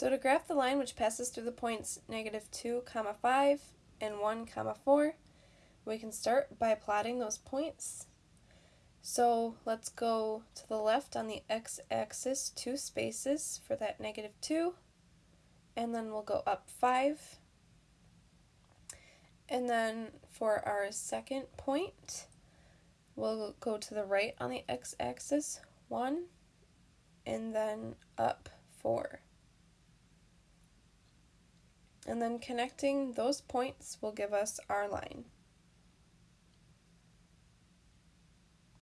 So to graph the line which passes through the points negative 2 comma 5 and 1 comma 4, we can start by plotting those points. So let's go to the left on the x-axis two spaces for that negative 2, and then we'll go up 5. And then for our second point, we'll go to the right on the x-axis 1, and then up 4. And then connecting those points will give us our line.